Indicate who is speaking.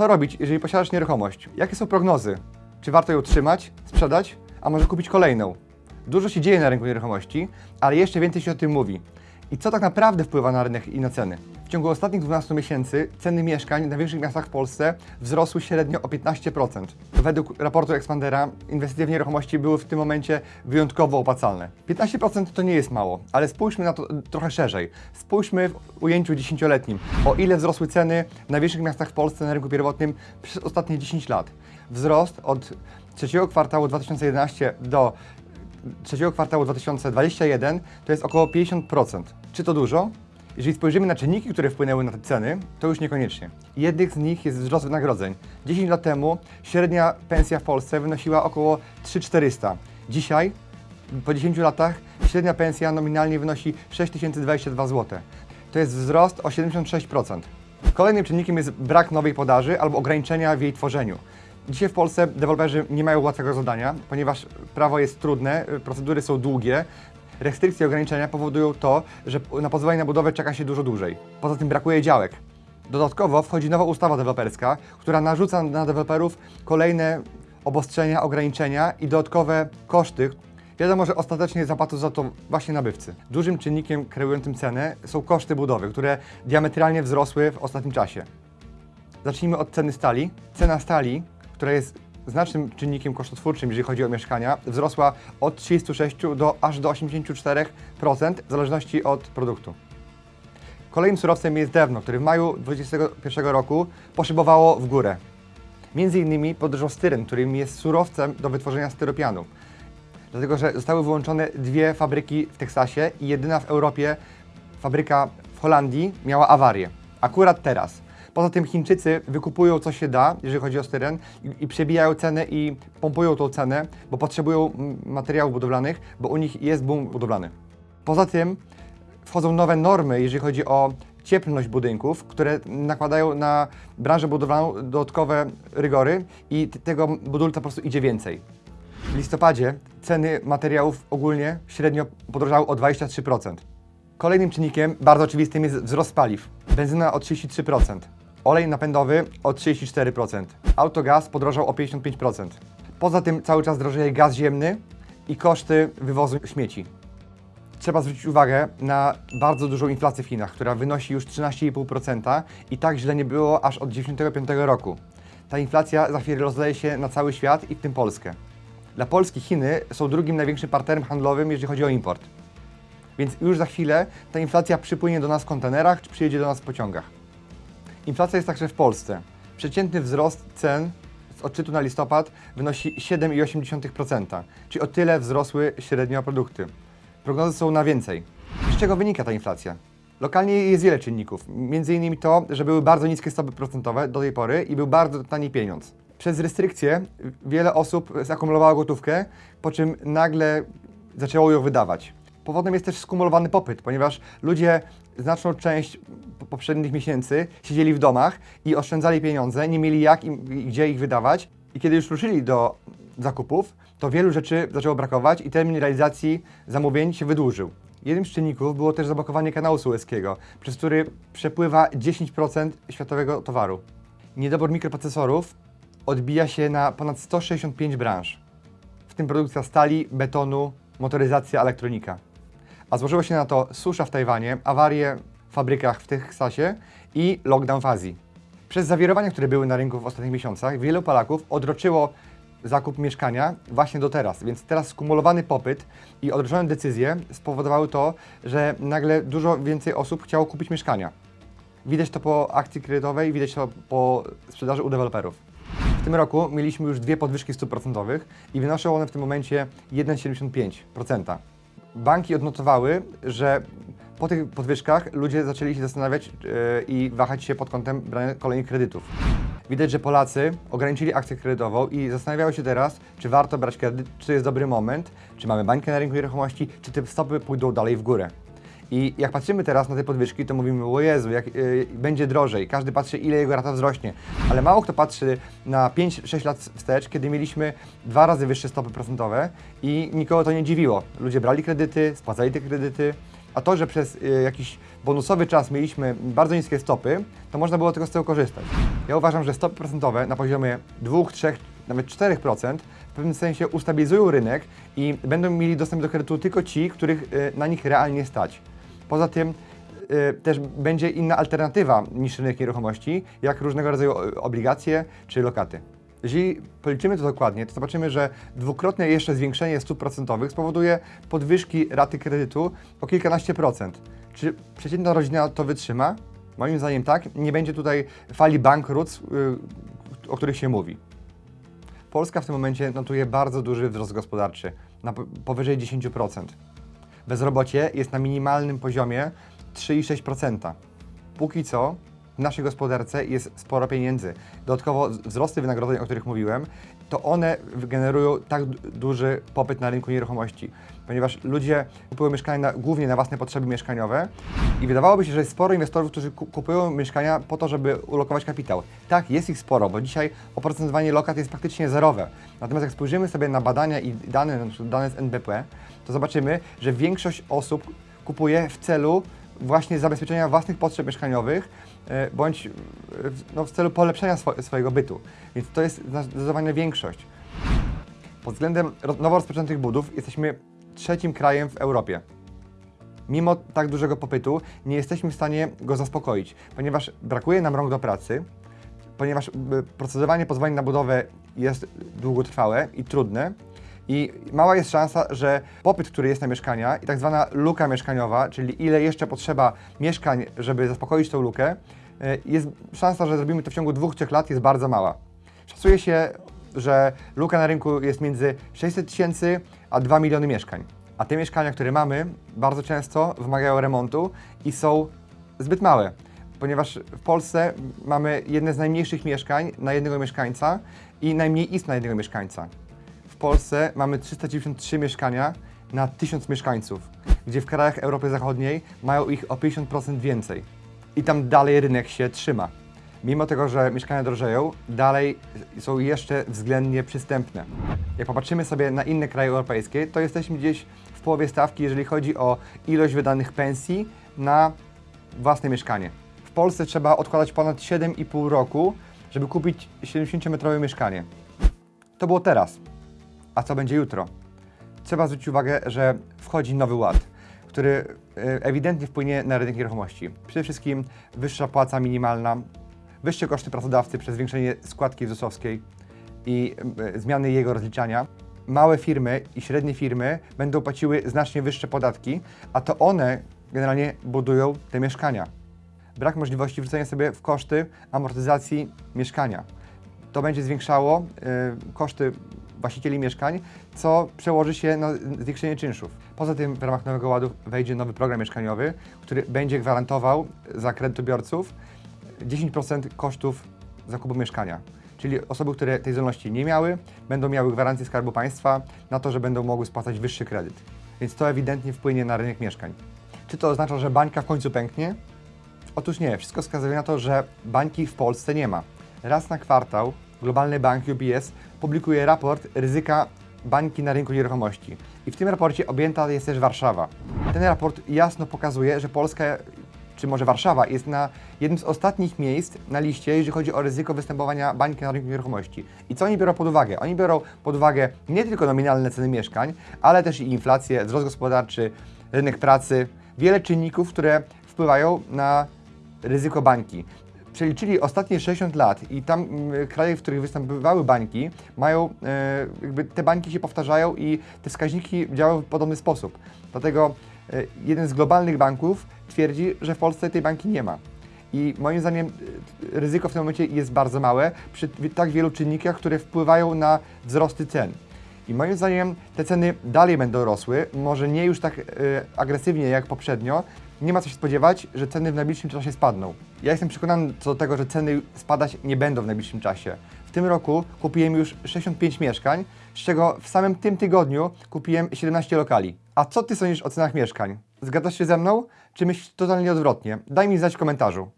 Speaker 1: Co robić, jeżeli posiadasz nieruchomość? Jakie są prognozy? Czy warto ją trzymać, sprzedać, a może kupić kolejną? Dużo się dzieje na rynku nieruchomości, ale jeszcze więcej się o tym mówi. I co tak naprawdę wpływa na rynek i na ceny? W ciągu ostatnich 12 miesięcy ceny mieszkań na większych miastach w Polsce wzrosły średnio o 15%. Według raportu Expandera inwestycje w nieruchomości były w tym momencie wyjątkowo opłacalne. 15% to nie jest mało, ale spójrzmy na to trochę szerzej. Spójrzmy w ujęciu dziesięcioletnim, o ile wzrosły ceny w największych miastach w Polsce na rynku pierwotnym przez ostatnie 10 lat. Wzrost od trzeciego kwartału 2011 do trzeciego kwartału 2021 to jest około 50%. Czy to dużo? Jeżeli spojrzymy na czynniki, które wpłynęły na te ceny, to już niekoniecznie. Jednym z nich jest wzrost wynagrodzeń. 10 lat temu średnia pensja w Polsce wynosiła około 3400. Dzisiaj, po 10 latach, średnia pensja nominalnie wynosi 6022 zł. To jest wzrost o 76%. Kolejnym czynnikiem jest brak nowej podaży albo ograniczenia w jej tworzeniu. Dzisiaj w Polsce deweloperzy nie mają łatwego zadania, ponieważ prawo jest trudne, procedury są długie. Restrykcje i ograniczenia powodują to, że na pozwolenie na budowę czeka się dużo dłużej. Poza tym brakuje działek. Dodatkowo wchodzi nowa ustawa deweloperska, która narzuca na deweloperów kolejne obostrzenia, ograniczenia i dodatkowe koszty. Wiadomo, że ostatecznie zapłacą za to właśnie nabywcy. Dużym czynnikiem kreującym cenę są koszty budowy, które diametralnie wzrosły w ostatnim czasie. Zacznijmy od ceny stali. Cena stali, która jest znacznym czynnikiem kosztotwórczym, jeżeli chodzi o mieszkania, wzrosła od 36 do aż do 84% w zależności od produktu. Kolejnym surowcem jest drewno, które w maju 2021 roku poszybowało w górę. Między innymi podróżał styren, którym jest surowcem do wytworzenia styropianu. Dlatego, że zostały wyłączone dwie fabryki w Teksasie i jedyna w Europie fabryka w Holandii miała awarię. Akurat teraz. Poza tym Chińczycy wykupują co się da, jeżeli chodzi o styren i, i przebijają cenę i pompują tą cenę, bo potrzebują materiałów budowlanych, bo u nich jest boom budowlany. Poza tym wchodzą nowe normy, jeżeli chodzi o cieplność budynków, które nakładają na branżę budowlaną dodatkowe rygory i tego budulca po prostu idzie więcej. W listopadzie ceny materiałów ogólnie średnio podrożały o 23%. Kolejnym czynnikiem bardzo oczywistym jest wzrost paliw. Benzyna o 33%, olej napędowy o 34%, autogaz podrożał o 55%. Poza tym cały czas drożeje gaz ziemny i koszty wywozu śmieci. Trzeba zwrócić uwagę na bardzo dużą inflację w Chinach, która wynosi już 13,5% i tak źle nie było aż od 1995 roku. Ta inflacja za chwilę rozleje się na cały świat i w tym Polskę. Dla Polski Chiny są drugim największym partnerem handlowym, jeżeli chodzi o import. Więc już za chwilę ta inflacja przypłynie do nas w kontenerach, czy przyjedzie do nas w pociągach. Inflacja jest także w Polsce. Przeciętny wzrost cen z odczytu na listopad wynosi 7,8%, czyli o tyle wzrosły średnio produkty. Prognozy są na więcej. Z czego wynika ta inflacja? Lokalnie jest wiele czynników, między innymi to, że były bardzo niskie stopy procentowe do tej pory i był bardzo tani pieniądz. Przez restrykcje wiele osób zakumulowało gotówkę, po czym nagle zaczęło ją wydawać. Powodem jest też skumulowany popyt, ponieważ ludzie znaczną część po- poprzednich miesięcy siedzieli w domach i oszczędzali pieniądze, nie mieli jak i gdzie ich wydawać. I kiedy już ruszyli do zakupów, to wielu rzeczy zaczęło brakować i termin realizacji zamówień się wydłużył. Jednym z czynników było też zablokowanie kanału sueskiego, przez który przepływa 10% światowego towaru. Niedobór mikroprocesorów odbija się na ponad 165 branż, w tym produkcja stali, betonu, motoryzacja, elektronika. A złożyło się na to susza w Tajwanie, awarie w fabrykach w Teksasie i lockdown w Azji. Przez zawirowania, które były na rynku w ostatnich miesiącach, wielu Polaków odroczyło zakup mieszkania właśnie do teraz, więc teraz skumulowany popyt i odroczone decyzje spowodowały to, że nagle dużo więcej osób chciało kupić mieszkania. Widać to po akcji kredytowej, widać to po sprzedaży u deweloperów. W tym roku mieliśmy już dwie podwyżki stóp procentowych i wynoszą one w tym momencie 1,75%. Banki odnotowały, że po tych podwyżkach ludzie zaczęli się zastanawiać yy, i wahać się pod kątem brania kolejnych kredytów. Widać, że Polacy ograniczyli akcję kredytową i zastanawiają się teraz, czy warto brać kredyt, czy to jest dobry moment, czy mamy bańkę na rynku nieruchomości, czy te stopy pójdą dalej w górę. I jak patrzymy teraz na te podwyżki, to mówimy, o Jezu, jak, y, będzie drożej. Każdy patrzy, ile jego rata wzrośnie. Ale mało kto patrzy na 5-6 lat wstecz, kiedy mieliśmy dwa razy wyższe stopy procentowe i nikogo to nie dziwiło. Ludzie brali kredyty, spłacali te kredyty A to, że przez y, jakiś bonusowy czas mieliśmy bardzo niskie stopy, to można było tego z tego korzystać. Ja uważam, że stopy procentowe na poziomie 2, 3, nawet 4% w pewnym sensie ustabilizują rynek i będą mieli dostęp do kredytu tylko ci, których y, na nich realnie stać. Poza tym y, też będzie inna alternatywa niż rynek nieruchomości, jak różnego rodzaju obligacje czy lokaty. Jeżeli policzymy to dokładnie, to zobaczymy, że dwukrotne jeszcze zwiększenie stóp procentowych spowoduje podwyżki raty kredytu o kilkanaście procent. Czy przeciętna rodzina to wytrzyma? Moim zdaniem tak. Nie będzie tutaj fali bankructw, y, o których się mówi. Polska w tym momencie notuje bardzo duży wzrost gospodarczy, na po- powyżej 10%. Bezrobocie jest na minimalnym poziomie 3,6%. Póki co w naszej gospodarce jest sporo pieniędzy. Dodatkowo wzrosty wynagrodzeń, o których mówiłem, to one generują tak du- duży popyt na rynku nieruchomości, ponieważ ludzie kupują mieszkania na, głównie na własne potrzeby mieszkaniowe i wydawałoby się, że jest sporo inwestorów, którzy ku- kupują mieszkania po to, żeby ulokować kapitał. Tak, jest ich sporo, bo dzisiaj oprocentowanie lokat jest praktycznie zerowe. Natomiast jak spojrzymy sobie na badania i dane, dane z NBP, to zobaczymy, że większość osób kupuje w celu właśnie zabezpieczenia własnych potrzeb mieszkaniowych, bądź e, no, w celu polepszenia swo- swojego bytu. Więc to jest zdecydowanie większość. Pod względem nowo rozpoczętych budów jesteśmy trzecim krajem w Europie. Mimo tak dużego popytu nie jesteśmy w stanie go zaspokoić, ponieważ brakuje nam rąk do pracy, ponieważ y, procedowanie pozwoleń na budowę jest długotrwałe i trudne i mała jest szansa, że popyt, który jest na mieszkania i tak zwana luka mieszkaniowa, czyli ile jeszcze potrzeba mieszkań, żeby zaspokoić tą lukę, y, jest szansa, że zrobimy to w ciągu dwóch, trzech lat jest bardzo mała. Szacuje się, że luka na rynku jest między 600 tysięcy a 2 miliony mieszkań. A te mieszkania, które mamy, bardzo często wymagają remontu i są zbyt małe, ponieważ w Polsce mamy jedne z najmniejszych mieszkań na jednego mieszkańca i najmniej istn na jednego mieszkańca. Polsce mamy 393 mieszkania na 1000 mieszkańców, gdzie w krajach Europy Zachodniej mają ich o 50% więcej. I tam dalej rynek się trzyma. Mimo tego, że mieszkania drożeją, dalej są jeszcze względnie przystępne. Jak popatrzymy sobie na inne kraje europejskie, to jesteśmy gdzieś w połowie stawki, jeżeli chodzi o ilość wydanych pensji na własne mieszkanie. W Polsce trzeba odkładać ponad 7,5 roku, żeby kupić 70-metrowe mieszkanie. To było teraz. A co będzie jutro? Trzeba zwrócić uwagę, że wchodzi nowy ład, który e, ewidentnie wpłynie na rynek nieruchomości. Przede wszystkim wyższa płaca minimalna, wyższe koszty pracodawcy przez zwiększenie składki ZUS-owskiej i e, zmiany jego rozliczania. Małe firmy i średnie firmy będą płaciły znacznie wyższe podatki, a to one generalnie budują te mieszkania. Brak możliwości wrzucenia sobie w koszty amortyzacji mieszkania. To będzie zwiększało y, koszty właścicieli mieszkań, co przełoży się na zwiększenie czynszów. Poza tym w ramach Nowego Ładu wejdzie nowy program mieszkaniowy, który będzie gwarantował za kredytobiorców 10% kosztów zakupu mieszkania. Czyli osoby, które tej zdolności nie miały, będą miały gwarancję Skarbu Państwa na to, że będą mogły spłacać wyższy kredyt. Więc to ewidentnie wpłynie na rynek mieszkań. Czy to oznacza, że bańka w końcu pęknie? Otóż nie, wszystko wskazuje na to, że bańki w Polsce nie ma. Raz na kwartał globalny bank UBS publikuje raport ryzyka bańki na rynku nieruchomości. I w tym raporcie objęta jest też Warszawa. Ten raport jasno pokazuje, że Polska, czy może Warszawa, jest na jednym z ostatnich miejsc na liście, jeżeli chodzi o ryzyko występowania bańki na rynku nieruchomości. I co oni biorą pod uwagę? Oni biorą pod uwagę nie tylko nominalne ceny mieszkań, ale też i inflację, wzrost gospodarczy, rynek pracy, wiele czynników, które wpływają na ryzyko bańki. Przeliczyli ostatnie 60 lat i tam mm, kraje, w których występowały bańki, mają, e, jakby te bańki się powtarzają i te wskaźniki działają w podobny sposób. Dlatego e, jeden z globalnych banków twierdzi, że w Polsce tej banki nie ma. I moim zdaniem e, ryzyko w tym momencie jest bardzo małe przy tak wielu czynnikach, które wpływają na wzrosty cen. I moim zdaniem te ceny dalej będą rosły, może nie już tak agresywnie jak poprzednio. Nie ma co się spodziewać, że ceny w najbliższym czasie spadną. Ja jestem przekonany co do tego, że ceny spadać nie będą w najbliższym czasie. W tym roku kupiłem już 65 mieszkań, z czego w samym tym tygodniu kupiłem 17 lokali. A co ty sądzisz o cenach mieszkań? Zgadzasz się ze mną, czy myślisz totalnie odwrotnie? Daj mi znać w komentarzu.